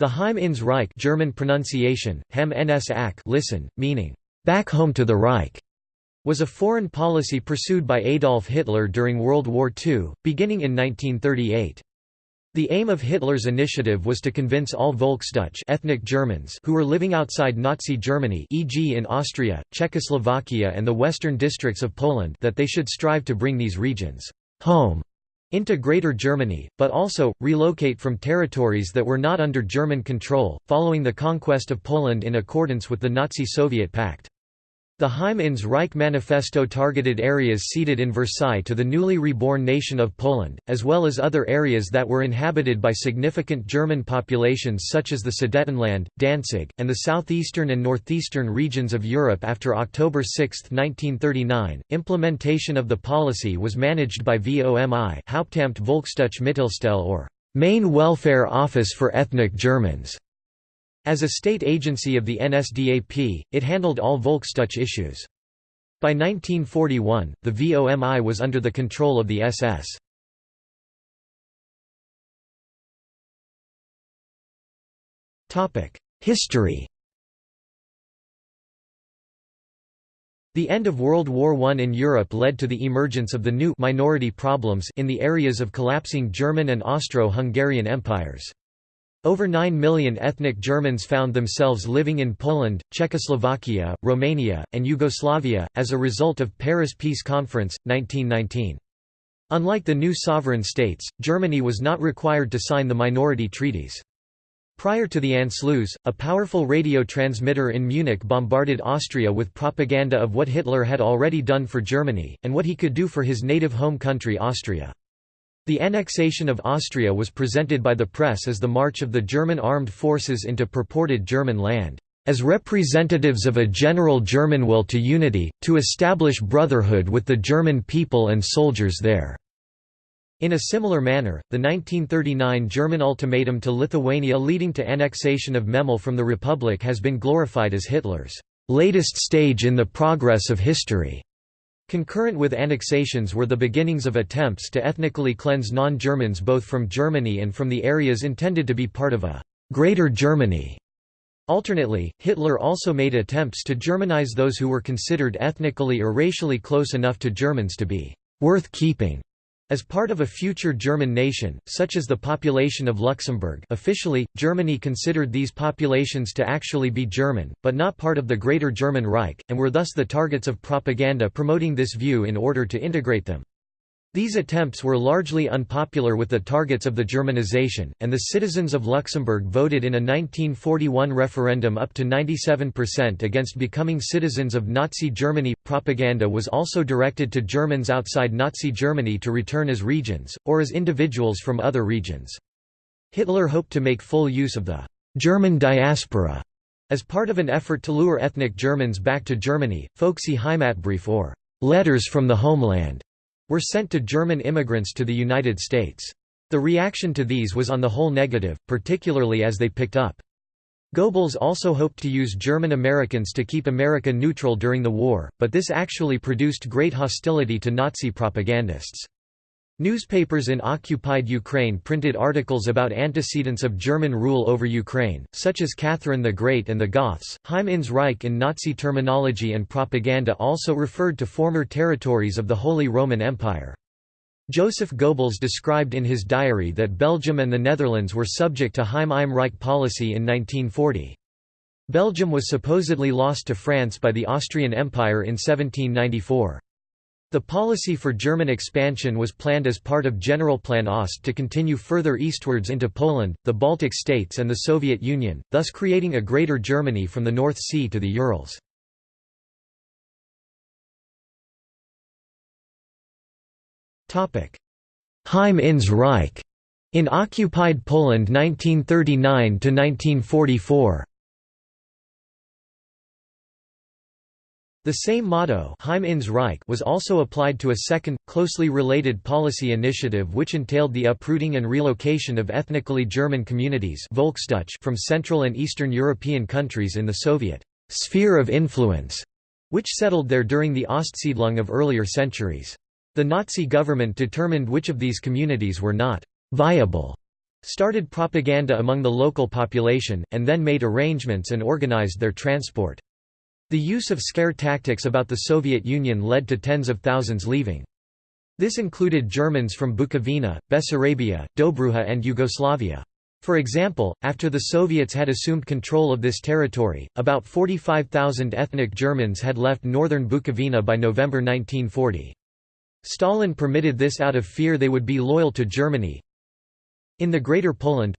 The Heim ins Reich German pronunciation, Hem ns Ak listen, meaning, "'back home to the Reich' was a foreign policy pursued by Adolf Hitler during World War II, beginning in 1938. The aim of Hitler's initiative was to convince all Volksdeutsch ethnic Germans who were living outside Nazi Germany e.g. in Austria, Czechoslovakia and the western districts of Poland that they should strive to bring these regions home into Greater Germany, but also, relocate from territories that were not under German control, following the conquest of Poland in accordance with the Nazi-Soviet pact. The Heim ins Reich Manifesto targeted areas ceded in Versailles to the newly reborn nation of Poland, as well as other areas that were inhabited by significant German populations such as the Sudetenland, Danzig, and the southeastern and northeastern regions of Europe after October 6, 1939. Implementation of the policy was managed by VOMI Hauptamt Volksdeutsche Mittelstelle or Main Welfare Office for Ethnic Germans. As a state agency of the NSDAP, it handled all Volksdeutsche issues. By 1941, the VOMI was under the control of the SS. History The end of World War I in Europe led to the emergence of the new minority problems in the areas of collapsing German and Austro-Hungarian empires. Over 9 million ethnic Germans found themselves living in Poland, Czechoslovakia, Romania, and Yugoslavia, as a result of Paris Peace Conference, 1919. Unlike the new sovereign states, Germany was not required to sign the minority treaties. Prior to the Anschluss, a powerful radio transmitter in Munich bombarded Austria with propaganda of what Hitler had already done for Germany, and what he could do for his native home country Austria. The annexation of Austria was presented by the press as the march of the German armed forces into purported German land, as representatives of a general German will to unity, to establish brotherhood with the German people and soldiers there." In a similar manner, the 1939 German ultimatum to Lithuania leading to annexation of Memel from the Republic has been glorified as Hitler's latest stage in the progress of history. Concurrent with annexations were the beginnings of attempts to ethnically cleanse non-Germans both from Germany and from the areas intended to be part of a «Greater Germany». Alternately, Hitler also made attempts to Germanize those who were considered ethnically or racially close enough to Germans to be «worth keeping» As part of a future German nation, such as the population of Luxembourg officially, Germany considered these populations to actually be German, but not part of the Greater German Reich, and were thus the targets of propaganda promoting this view in order to integrate them. These attempts were largely unpopular with the targets of the Germanization, and the citizens of Luxembourg voted in a 1941 referendum up to 97% against becoming citizens of Nazi Germany. Propaganda was also directed to Germans outside Nazi Germany to return as regions, or as individuals from other regions. Hitler hoped to make full use of the German diaspora as part of an effort to lure ethnic Germans back to Germany. Folksy Heimatbrief or letters from the homeland were sent to German immigrants to the United States. The reaction to these was on the whole negative, particularly as they picked up. Goebbels also hoped to use German Americans to keep America neutral during the war, but this actually produced great hostility to Nazi propagandists. Newspapers in occupied Ukraine printed articles about antecedents of German rule over Ukraine, such as Catherine the Great and the Goths. Heim ins Reich in Nazi terminology and propaganda also referred to former territories of the Holy Roman Empire. Joseph Goebbels described in his diary that Belgium and the Netherlands were subject to Heim im Reich policy in 1940. Belgium was supposedly lost to France by the Austrian Empire in 1794. The policy for German expansion was planned as part of Generalplan Ost to continue further eastwards into Poland, the Baltic states and the Soviet Union, thus creating a Greater Germany from the North Sea to the Urals. Heim ins Reich in occupied Poland 1939 to 1944 The same motto Heim ins Reich was also applied to a second, closely related policy initiative which entailed the uprooting and relocation of ethnically German communities from Central and Eastern European countries in the Soviet «sphere of influence», which settled there during the Ostsiedlung of earlier centuries. The Nazi government determined which of these communities were not «viable» started propaganda among the local population, and then made arrangements and organized their transport. The use of scare tactics about the Soviet Union led to tens of thousands leaving. This included Germans from Bukovina, Bessarabia, Dobruja and Yugoslavia. For example, after the Soviets had assumed control of this territory, about 45,000 ethnic Germans had left northern Bukovina by November 1940. Stalin permitted this out of fear they would be loyal to Germany. In the Greater Poland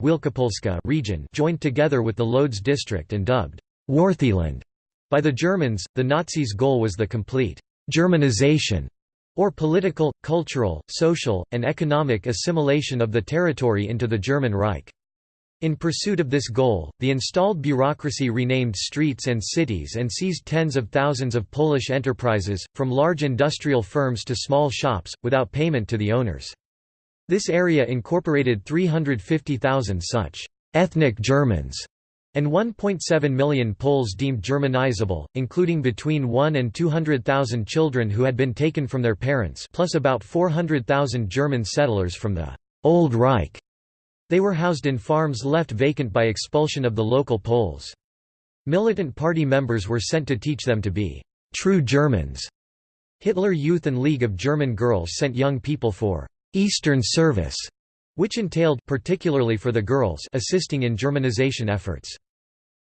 region joined together with the Lodz district and dubbed Wartheland by the Germans, the Nazis' goal was the complete «Germanization» or political, cultural, social, and economic assimilation of the territory into the German Reich. In pursuit of this goal, the installed bureaucracy renamed streets and cities and seized tens of thousands of Polish enterprises, from large industrial firms to small shops, without payment to the owners. This area incorporated 350,000 such «ethnic Germans» and 1.7 million Poles deemed Germanizable, including between 1 and 200,000 children who had been taken from their parents plus about 400,000 German settlers from the «Old Reich» They were housed in farms left vacant by expulsion of the local Poles. Militant party members were sent to teach them to be «true Germans». Hitler Youth and League of German Girls sent young people for «Eastern service», which entailed particularly for the girls assisting in Germanization efforts.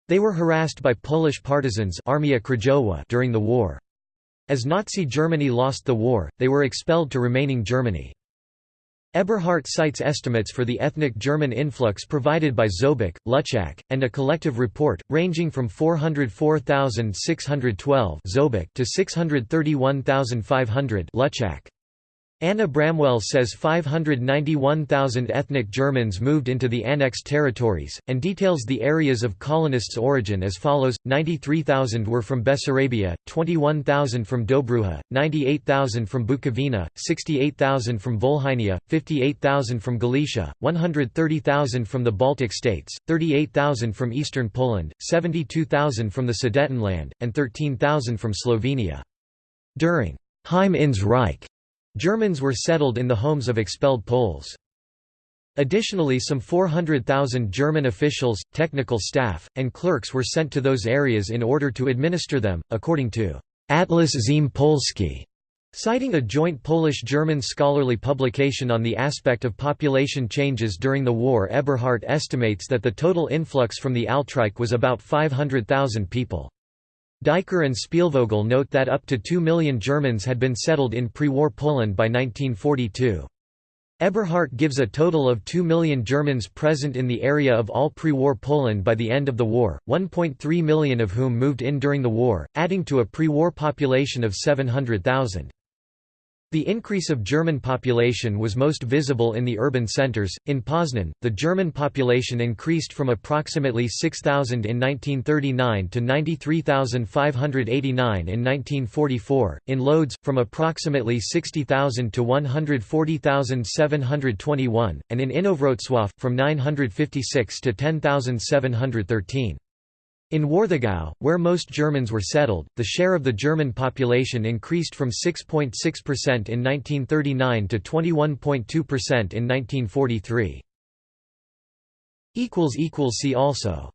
They were harassed by Polish partisans Armia Krajowa during the war. As Nazi Germany lost the war, they were expelled to remaining Germany. Eberhardt cites estimates for the ethnic German influx provided by Zobuck, Luczak, and a collective report, ranging from 404,612 to 631,500 Luczak. Anna Bramwell says 591,000 ethnic Germans moved into the annexed territories, and details the areas of colonists' origin as follows, 93,000 were from Bessarabia, 21,000 from Dobruja, 98,000 from Bukovina, 68,000 from Volhynia, 58,000 from Galicia, 130,000 from the Baltic states, 38,000 from eastern Poland, 72,000 from the Sudetenland, and 13,000 from Slovenia. During Heim ins Reich Germans were settled in the homes of expelled Poles. Additionally some 400,000 German officials, technical staff, and clerks were sent to those areas in order to administer them, according to Atlas Ziem Polski, citing a joint Polish-German scholarly publication on the aspect of population changes during the war Eberhardt estimates that the total influx from the Altreich was about 500,000 people. Diker and Spielvogel note that up to 2 million Germans had been settled in pre-war Poland by 1942. Eberhardt gives a total of 2 million Germans present in the area of all pre-war Poland by the end of the war, 1.3 million of whom moved in during the war, adding to a pre-war population of 700,000. The increase of German population was most visible in the urban centers. In Poznan, the German population increased from approximately 6,000 in 1939 to 93,589 in 1944, in Lodz, from approximately 60,000 to 140,721, and in Inowrocław, from 956 to 10,713. In Warthegau, where most Germans were settled, the share of the German population increased from 6.6% in 1939 to 21.2% in 1943. See also